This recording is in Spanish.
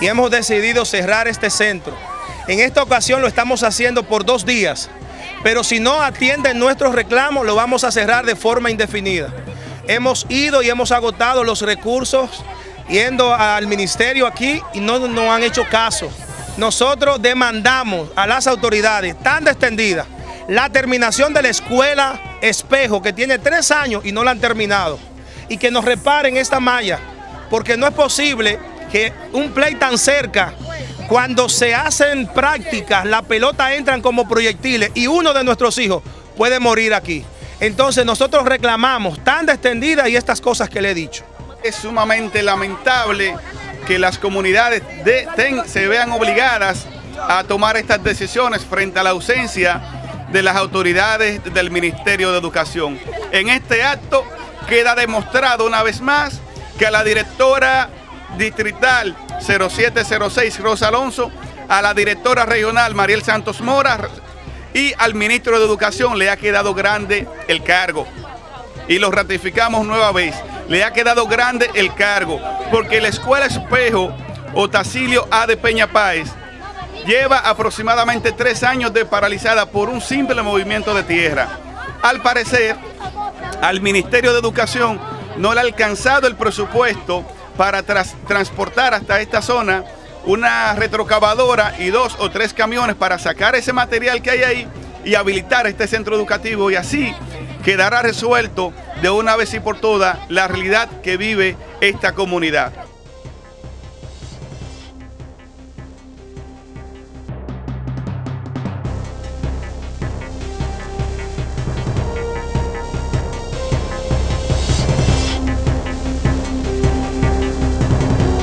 y hemos decidido cerrar este centro. En esta ocasión lo estamos haciendo por dos días, pero si no atienden nuestros reclamos lo vamos a cerrar de forma indefinida. Hemos ido y hemos agotado los recursos yendo al ministerio aquí y no nos han hecho caso. Nosotros demandamos a las autoridades tan extendidas la terminación de la escuela Espejo, que tiene tres años y no la han terminado, y que nos reparen esta malla, porque no es posible que un play tan cerca, cuando se hacen prácticas, la pelota entran como proyectiles y uno de nuestros hijos puede morir aquí. Entonces nosotros reclamamos tan extendida y estas cosas que le he dicho. Es sumamente lamentable que las comunidades se vean obligadas a tomar estas decisiones frente a la ausencia de las autoridades del Ministerio de Educación. En este acto queda demostrado una vez más que a la directora distrital 0706 Rosa Alonso, a la directora regional Mariel Santos Mora y al ministro de Educación le ha quedado grande el cargo. Y lo ratificamos nueva vez. Le ha quedado grande el cargo porque la Escuela Espejo Otacilio A. de Peña Páez lleva aproximadamente tres años de paralizada por un simple movimiento de tierra. Al parecer, al Ministerio de Educación no le ha alcanzado el presupuesto para transportar hasta esta zona una retrocavadora y dos o tres camiones para sacar ese material que hay ahí y habilitar este centro educativo y así quedará resuelto de una vez y por todas la realidad que vive esta comunidad.